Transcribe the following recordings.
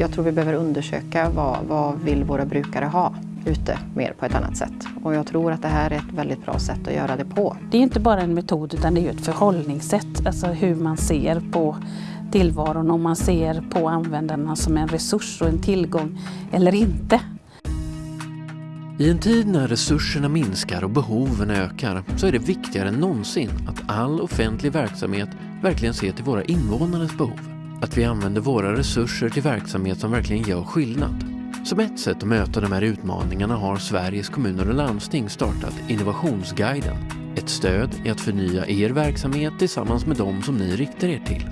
jag tror vi behöver undersöka vad, vad vill våra brukare ha ute mer på ett annat sätt. Och jag tror att det här är ett väldigt bra sätt att göra det på. Det är inte bara en metod utan det är ett förhållningssätt, alltså hur man ser på tillvaron, om man ser på användarna som en resurs och en tillgång eller inte. I en tid när resurserna minskar och behoven ökar så är det viktigare än någonsin att all offentlig verksamhet verkligen ser till våra invånares behov. Att vi använder våra resurser till verksamhet som verkligen gör skillnad. Som ett sätt att möta de här utmaningarna har Sveriges kommuner och landsting startat Innovationsguiden. Ett stöd i att förnya er verksamhet tillsammans med de som ni riktar er till.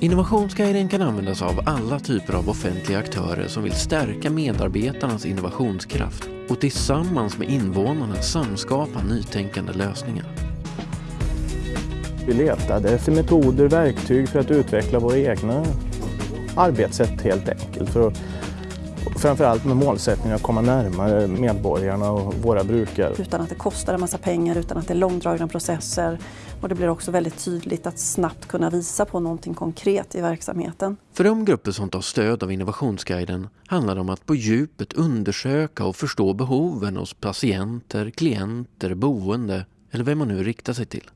Innovationsguiden kan användas av alla typer av offentliga aktörer som vill stärka medarbetarnas innovationskraft och tillsammans med invånarna samskapa nytänkande lösningar. Vi letade efter metoder, verktyg för att utveckla våra egna arbetssätt helt enkelt. För att, framförallt med målsättningen att komma närmare medborgarna och våra brukare. Utan att det kostar en massa pengar, utan att det är långdragna processer. Och det blir också väldigt tydligt att snabbt kunna visa på någonting konkret i verksamheten. För de grupper som tar stöd av Innovationsguiden handlar det om att på djupet undersöka och förstå behoven hos patienter, klienter, boende eller vem man nu riktar sig till.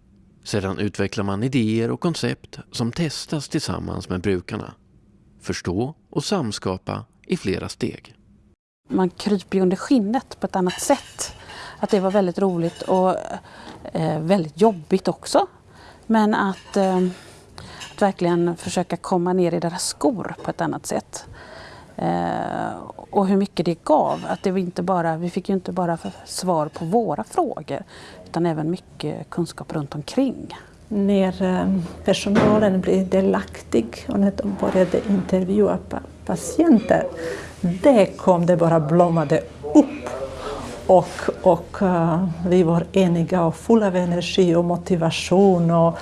Sedan utvecklar man idéer och koncept som testas tillsammans med brukarna. Förstå och samskapa i flera steg. Man kryper ju under skinnet på ett annat sätt. Att det var väldigt roligt och eh, väldigt jobbigt också. Men att, eh, att verkligen försöka komma ner i deras skor på ett annat sätt. Eh, och hur mycket det gav. Att det var inte bara, vi fick ju inte bara svar på våra frågor utan även mycket kunskap runt omkring. När eh, personalen blev delaktig och när de började intervjua patienter, det kom det bara blommade upp. Och, och uh, vi var eniga och fulla av energi och motivation och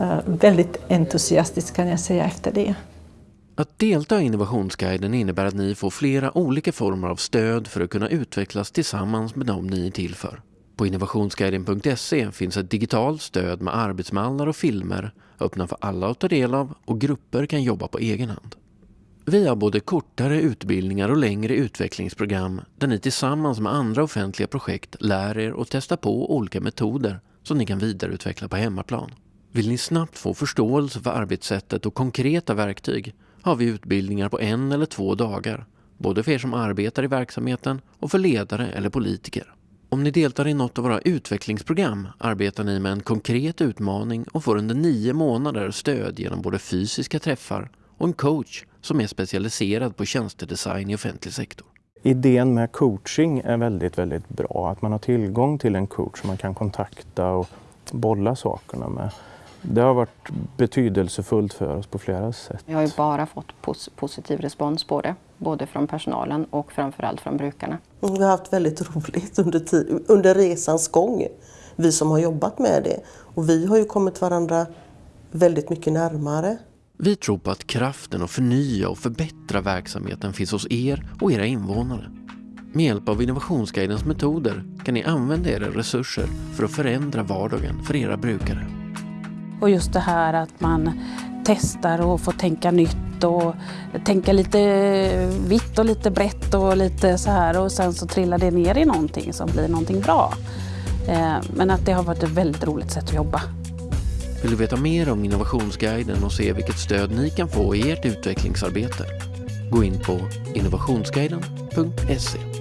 uh, väldigt entusiastiska kan jag säga efter det. Att delta i Innovationsguiden innebär att ni får flera olika former av stöd för att kunna utvecklas tillsammans med dem ni är till för. På innovationsguiden.se finns ett digitalt stöd med arbetsmallar och filmer öppna för alla att ta del av och grupper kan jobba på egen hand. Vi har både kortare utbildningar och längre utvecklingsprogram där ni tillsammans med andra offentliga projekt lär er och testar på olika metoder som ni kan vidareutveckla på hemmaplan. Vill ni snabbt få förståelse för arbetssättet och konkreta verktyg har vi utbildningar på en eller två dagar, både för er som arbetar i verksamheten och för ledare eller politiker. Om ni deltar i något av våra utvecklingsprogram arbetar ni med en konkret utmaning och får under nio månader stöd genom både fysiska träffar och en coach som är specialiserad på tjänstedesign i offentlig sektor. Idén med coaching är väldigt, väldigt bra. Att man har tillgång till en coach som man kan kontakta och bolla sakerna med. Det har varit betydelsefullt för oss på flera sätt. Vi har ju bara fått pos positiv respons på det, både från personalen och framförallt från brukarna. Vi har haft väldigt roligt under, under resans gång, vi som har jobbat med det. Och vi har ju kommit varandra väldigt mycket närmare. Vi tror på att kraften att förnya och förbättra verksamheten finns hos er och era invånare. Med hjälp av Innovationsguidens metoder kan ni använda era resurser för att förändra vardagen för era brukare. Och just det här att man testar och får tänka nytt och tänka lite vitt och lite brett och lite så här och sen så trillar det ner i någonting som blir någonting bra. Eh, men att det har varit ett väldigt roligt sätt att jobba. Vill du veta mer om Innovationsguiden och se vilket stöd ni kan få i ert utvecklingsarbete? Gå in på innovationsguiden.se